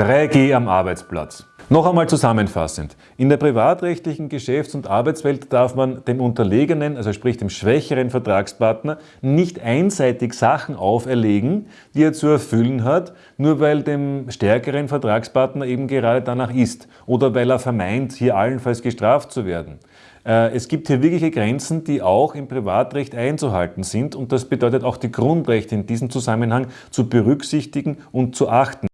3G am Arbeitsplatz. Noch einmal zusammenfassend. In der privatrechtlichen Geschäfts- und Arbeitswelt darf man dem unterlegenen, also sprich dem schwächeren Vertragspartner, nicht einseitig Sachen auferlegen, die er zu erfüllen hat, nur weil dem stärkeren Vertragspartner eben gerade danach ist oder weil er vermeint, hier allenfalls gestraft zu werden. Äh, es gibt hier wirkliche Grenzen, die auch im Privatrecht einzuhalten sind und das bedeutet auch die Grundrechte in diesem Zusammenhang zu berücksichtigen und zu achten.